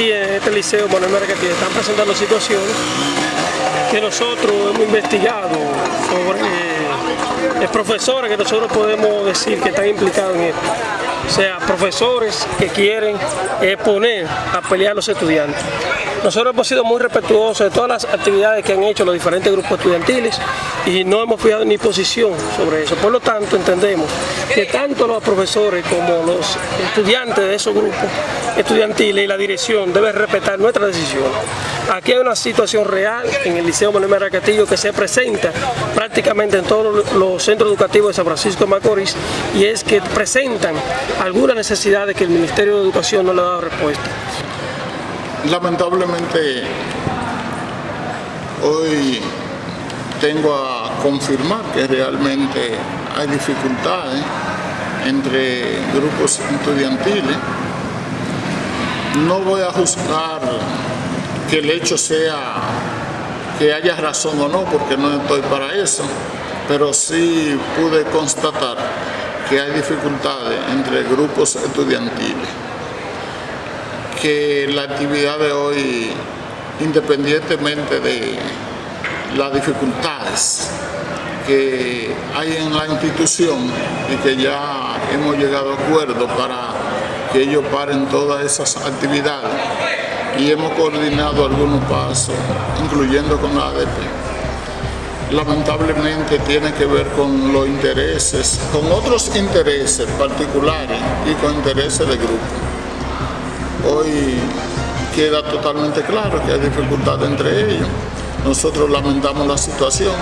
Aquí en este liceo Manuel Margarita están presentando situaciones que nosotros hemos investigado sobre eh, profesores que nosotros podemos decir que están implicados en esto. O sea, profesores que quieren exponer a pelear a los estudiantes. Nosotros hemos sido muy respetuosos de todas las actividades que han hecho los diferentes grupos estudiantiles y no hemos fijado ni posición sobre eso. Por lo tanto, entendemos que tanto los profesores como los estudiantes de esos grupos estudiantiles y la dirección deben respetar nuestra decisión. Aquí hay una situación real en el Liceo Manuel Mara Castillo que se presenta prácticamente en todos los centros educativos de San Francisco de Macorís y es que presentan algunas necesidades que el Ministerio de Educación no le ha dado respuesta. Lamentablemente, hoy tengo a confirmar que realmente hay dificultades entre grupos estudiantiles. No voy a juzgar que el hecho sea que haya razón o no, porque no estoy para eso, pero sí pude constatar que hay dificultades entre grupos estudiantiles que la actividad de hoy, independientemente de las dificultades que hay en la institución y que ya hemos llegado a acuerdo para que ellos paren todas esas actividades y hemos coordinado algunos pasos, incluyendo con la ADP. Lamentablemente tiene que ver con los intereses, con otros intereses particulares y con intereses de grupo hoy queda totalmente claro que hay dificultad entre ellos. Nosotros lamentamos la situación.